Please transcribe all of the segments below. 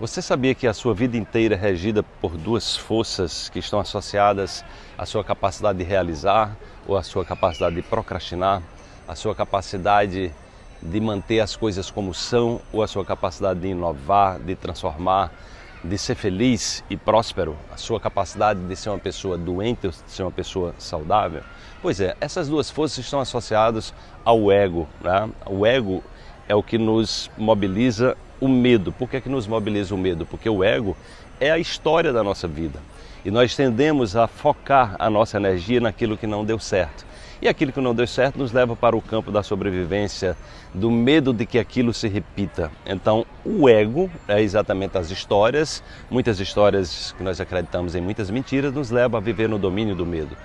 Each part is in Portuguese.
Você sabia que a sua vida inteira é regida por duas forças que estão associadas à sua capacidade de realizar ou à sua capacidade de procrastinar, à sua capacidade de manter as coisas como são ou a sua capacidade de inovar, de transformar, de ser feliz e próspero, a sua capacidade de ser uma pessoa doente ou de ser uma pessoa saudável? Pois é, essas duas forças estão associadas ao ego. Né? O ego é o que nos mobiliza o medo. Por que, é que nos mobiliza o medo? Porque o ego é a história da nossa vida. E nós tendemos a focar a nossa energia naquilo que não deu certo. E aquilo que não deu certo nos leva para o campo da sobrevivência, do medo de que aquilo se repita. Então, o ego é exatamente as histórias, muitas histórias que nós acreditamos em muitas mentiras, nos leva a viver no domínio do medo.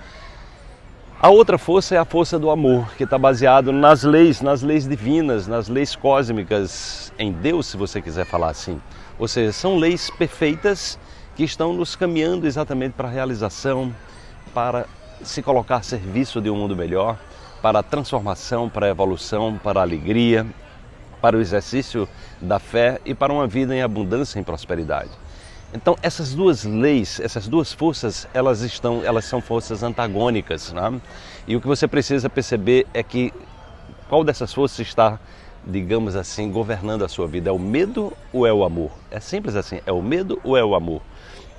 A outra força é a força do amor, que está baseado nas leis, nas leis divinas, nas leis cósmicas, em Deus, se você quiser falar assim. Ou seja, são leis perfeitas que estão nos caminhando exatamente para a realização, para se colocar a serviço de um mundo melhor, para a transformação, para a evolução, para a alegria, para o exercício da fé e para uma vida em abundância e em prosperidade. Então essas duas leis, essas duas forças, elas estão, elas são forças antagônicas, né? E o que você precisa perceber é que qual dessas forças está, digamos assim, governando a sua vida? É o medo ou é o amor? É simples assim, é o medo ou é o amor?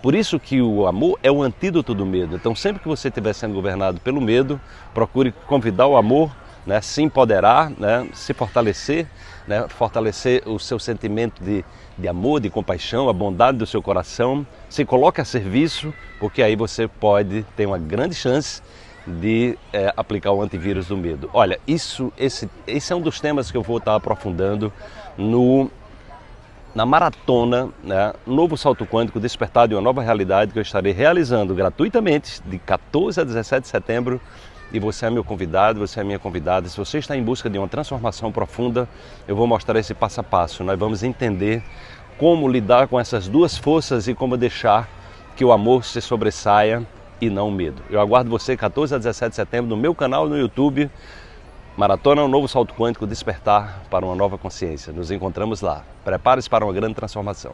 Por isso que o amor é o antídoto do medo. Então sempre que você estiver sendo governado pelo medo, procure convidar o amor né, se empoderar, né, se fortalecer, né, fortalecer o seu sentimento de, de amor, de compaixão, a bondade do seu coração, se coloque a serviço, porque aí você pode ter uma grande chance de é, aplicar o antivírus do medo. Olha, isso, esse, esse é um dos temas que eu vou estar aprofundando no, na maratona né, Novo Salto Quântico Despertar de uma Nova Realidade que eu estarei realizando gratuitamente de 14 a 17 de setembro e você é meu convidado, você é minha convidada. Se você está em busca de uma transformação profunda, eu vou mostrar esse passo a passo. Nós vamos entender como lidar com essas duas forças e como deixar que o amor se sobressaia e não o medo. Eu aguardo você 14 a 17 de setembro no meu canal no YouTube. Maratona um novo salto quântico despertar para uma nova consciência. Nos encontramos lá. Prepare-se para uma grande transformação.